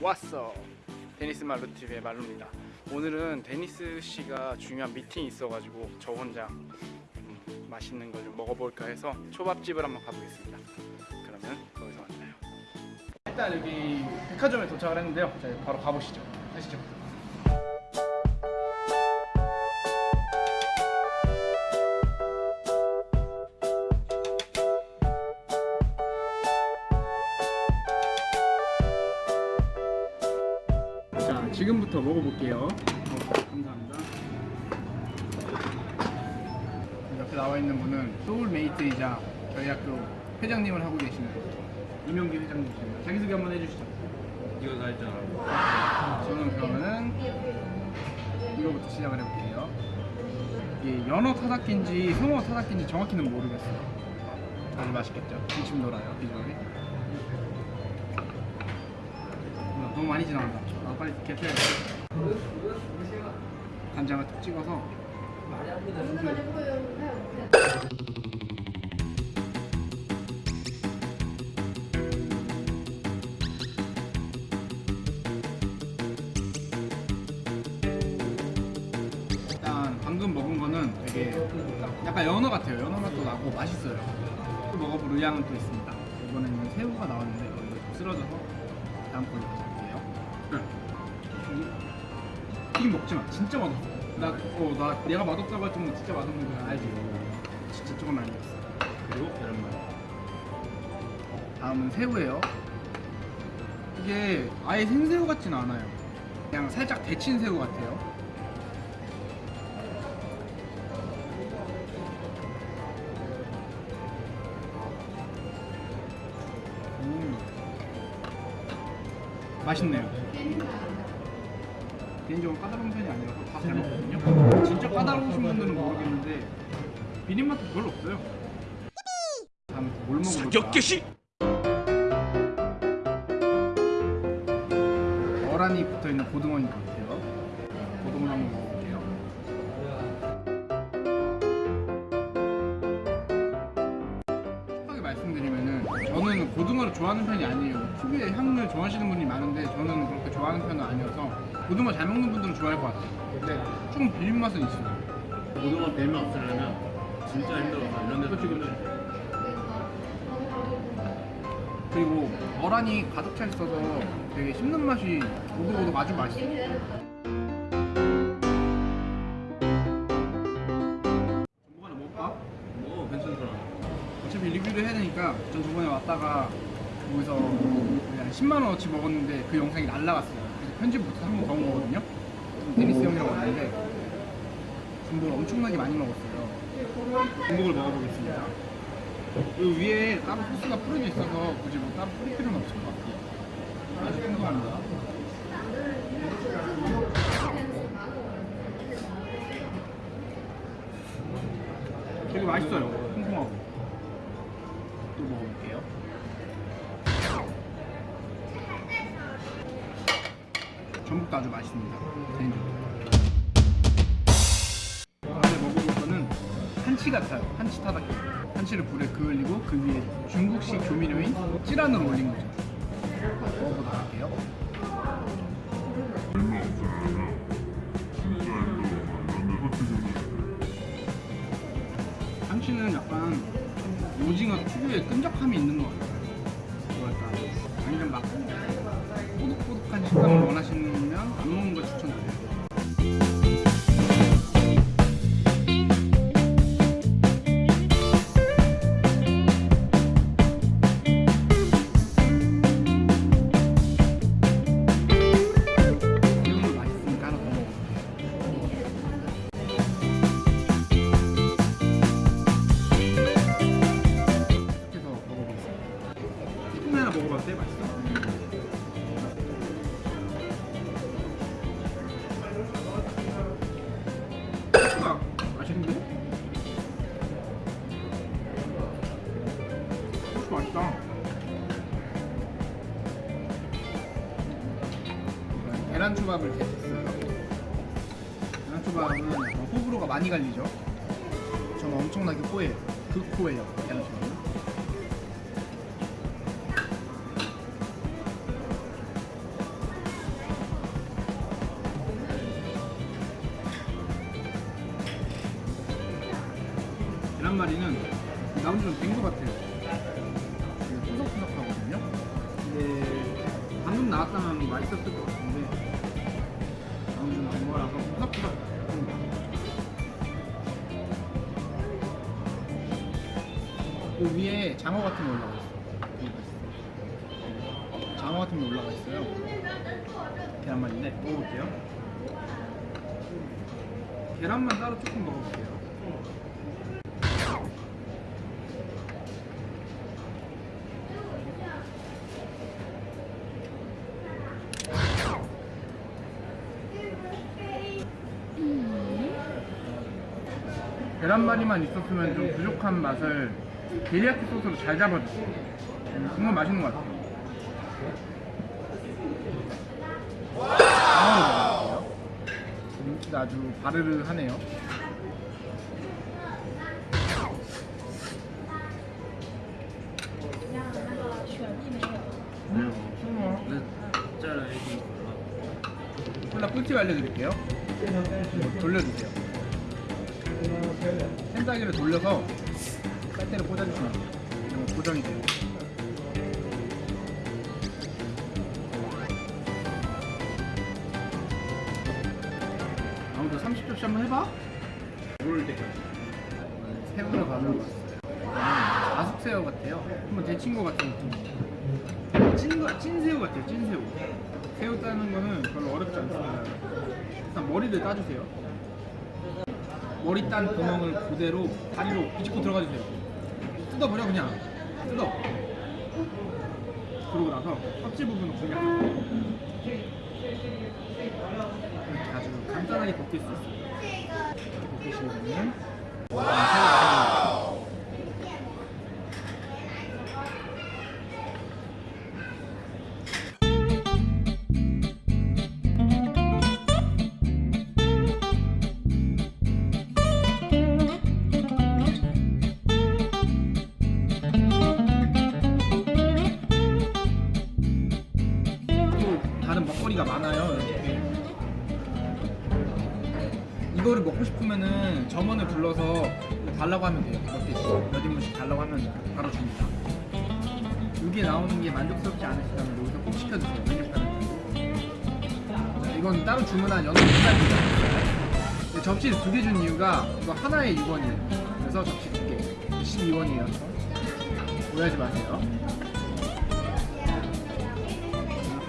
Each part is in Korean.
왔어. 데니스 말로 TV의 말로입니다. 오늘은 데니스 씨가 중요한 미팅이 있어가지고 저 혼자 음, 맛있는 걸 좀 먹어볼까 해서 초밥집을 한번 가보겠습니다. 그러면 거기서 만나요. 일단 여기 백화점에 도착을 했는데요. 자 바로 가보시죠. 가시죠 지금부터 먹어볼게요. 어, 감사합니다. 옆에 나와 있는 분은 소울메이트이자 저희 학교 회장님을 하고 계시는 이명기 회장님이십니다. 자기소개 한번 해주시죠. 이거 다 했잖아. 저는 그러면은 이거부터 시작을 해볼게요. 이게 연어 타다키인지 성어 타다키인지 정확히는 모르겠어요. 아주 맛있겠죠? 기침 돌아요 비주얼이. 어, 너무 많이 지나간다. 아 빨리 개패야 간장을 툭 찍어서 일단 방금 먹은 거는 되게 약간 연어 같아요. 연어 맛도 나고 맛있어요. 또 먹어볼 의향은 또 있습니다. 이번에는 새우가 나왔는데 이거 쓰러져서 다음 걸로 튀김 먹지 마. 진짜 맛없어. 나, 어, 나 내가 맛없다고 할 정도 진짜 맛없는 거 알지? 진짜 조금 알겠어. 그리고 계란말. 다음은 새우예요. 이게 아예 생새우 같진 않아요. 그냥 살짝 데친 새우 같아요. 음. 맛있네요. 개인적으로 까다로운 편이 아니라서 다 잘 먹거든요. 진짜 까다로우신 분들은 모르겠는데 비린맛도 별로 없어요. 다음에 또뭘 먹어볼까? 사격개시. 어란이 붙어있는 고등어인 것 같아요. 고등어 한번 먹어볼게요. 솔직하게 말씀드리면은 저는 고등어를 좋아하는 편이 아니에요. 특유의 향을 좋아하시는 분이 많은데 저는 그렇게 좋아하는 편은 아니어서 고등어 잘 먹는 분들은 좋아할 것 같아요. 근데 조금 비린 맛은 있어요. 고등어 뱀이 없으려면 진짜 힘들어서 이런 그치, 그치. 그리고 어란이 가득 차 있어서 되게 씹는 맛이 오독오독 아주 맛있어요. 전복 하나 먹을까? 뭐 괜찮더라. 어차피 리뷰를 해야 되니까 전 저번에 왔다가 거기서 그냥 10만 원어치 먹었는데 그 영상이 날라갔어요. 편집 더온 거거든요. 데니스 형이라고 왔는데 전복을 엄청나게 많이 먹었어요. 전복을 먹어보겠습니다. 이 위에 따로 소스가 뿌려져 있어서 굳이 뭐 따로 뿌릴 필요는 없을 것 같아요. 아주 궁금합니다. 되게 맛있어요. 전복도 아주 맛있습니다. 개인적으로. 다음에 먹어볼 거는 한치 같아요. 한치 타다키. 한치를 불에 그을리고 그 위에 중국식 조미료인 찌란을 올린 거죠. 먹어보도록 할게요. 한치는 약간 오징어 특유의 끈적함이 있는 것 계란초밥을 제작했어요. 계란초밥은 호불호가 많이 갈리죠. 저는 엄청나게 호예요. 극호예요. 계란초밥은 계란말이는 나 혼자 된것 같아요. 그 위에 장어 같은 게 올라가 있어. 장어 같은 게 올라가 있어요. 계란말인데 먹어볼게요. 계란만 따로 조금 먹어볼게요. 계란말이만 있었으면 좀 부족한 맛을 데리야끼 소스로 잘 잡아줬어요. 음, 정말 맛있는 것 같아요. 먹어볼게요. 김치가 아주 바르르 하네요. 애기 콜라 꿀팁 알려드릴게요. 돌려주세요. 펜타기를 돌려서 빨대를 꽂아주시면 돼요. 그러면 고정이 돼요. 아무튼 30초씩 한번 해봐. 모를 때까지 새우를 가져고 왔어요. 아숙새우 같아요. 한번 데친 것 같은 느낌. 찐, 거- 찐새우 같아요, 찐새우. 새우 따는 거는 별로 어렵지 않습니다. 일단 머리를 따주세요. 머리 딴 구멍을 그대로 다리로 비집고 들어가 주세요. 뜯어버려, 그냥. 뜯어. 그러고 나서 껍질 부분을 그냥 아주 간단하게 벗길 수 있어요. 이렇게 벗기시면 또 싶으면은 점원을 불러서 달라고 하면 돼요. 몇 개씩, 몇 인분씩 달라고 하면 바로 줍니다. 여기에 나오는 게 만족스럽지 않으시다면 여기서 꼭 시켜주세요. 메뉴판을. 자, 이건 따로 주문한 연어 닭갈비입니다. 접시를 두 개 준 이유가 이거 하나에 6원이에요. 그래서 접시 두 개. 12원이에요. 오해하지 마세요.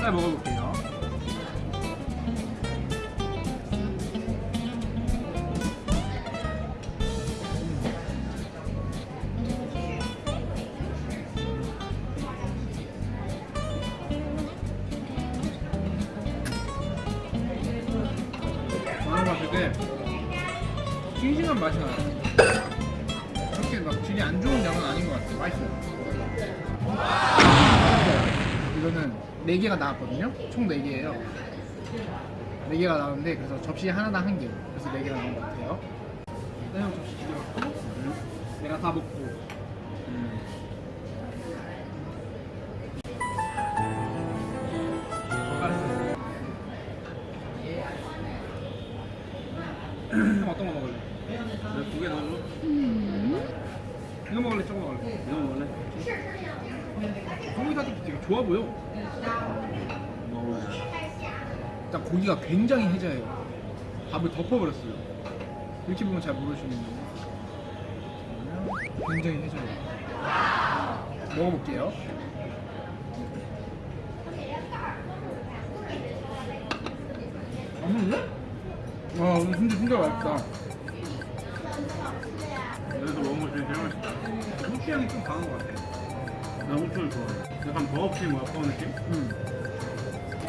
쌀 먹어볼게요. 싱싱한 맛이 나요. 그렇게 막 질이 안 좋은 양은 아닌 것 같아요. 맛있어요. 이거는 4개가 나왔거든요. 총 4개예요. 4개가 나왔는데 그래서 접시 하나당 한 개. 그래서 4개가 나온 것 같아요. 일단 접시 두개 갖고 내가 다 먹고 이거 먹을래? 이거 먹을래? 소고기사도 되게 좋아 보여. 먹어야 일단 고기가 굉장히 해자해요. 밥을 덮어버렸어요. 이렇게 보면 잘 모르시는데 굉장히 해자해요. 먹어볼게요. 맛있는데? 와 오늘 진짜 진짜 맛있다. 그래서 먹은 것 중에 제일 맛있다 후추 향이 좀 강한 것 같아. 나 후추를 좋아해 약간 버거킹 와퍼 느낌? 음.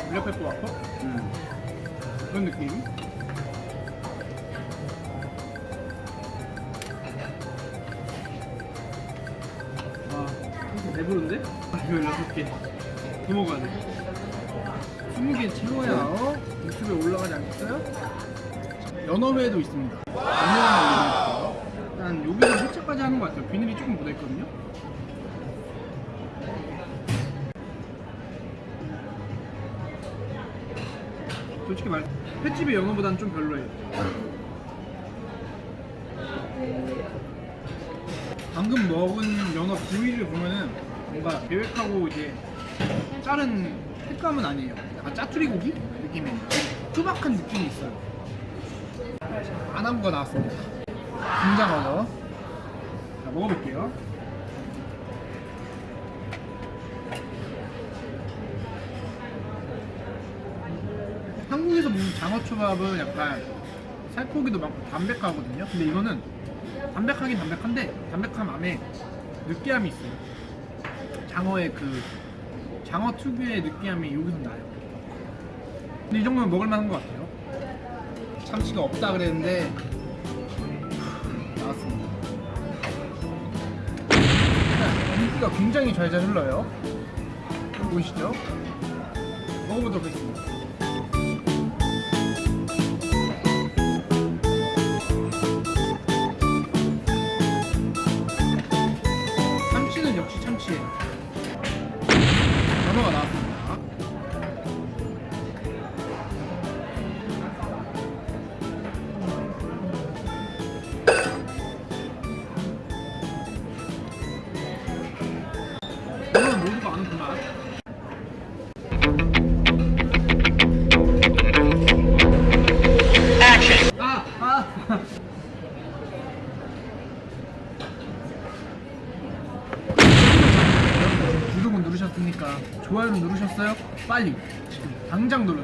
블랙페퍼 와퍼? 응 그런 느낌. 와, 진짜 배부른데? 아, 이거 여섯 개. 더 먹어야 돼. 20개 채워야 어? 유튜브에 올라가지 않겠어요? 연어회도 있습니다. 연어회도 있어요. 일단 여기서 세차까지 하는 것 같아요. 비늘이 조금 묻어있거든요. 솔직히 말 횟집의 연어보다는 좀 별로예요. 방금 먹은 연어 부위를 보면은 뭔가 계획하고 이제 자른 색감은 아니에요. 약간 짜투리 고기 느낌이 투박한 느낌이 있어요. 안한부가 나왔습니다. 김장어죠. 자 먹어볼게요. 한국에서 먹는 장어초밥은 약간 살코기도 많고 담백하거든요. 근데 이거는 담백하긴 담백한데 담백함 안에 느끼함이 있어요. 장어의 그 장어 특유의 느끼함이 여기서 나요. 근데 이 정도면 먹을 만한 것 같아요. 참치가 없다 그랬는데 공기가 굉장히 잘잘 흘러요. 보이시죠? 먹어보도록 하겠습니다. 빨리. 지금 당장 눌러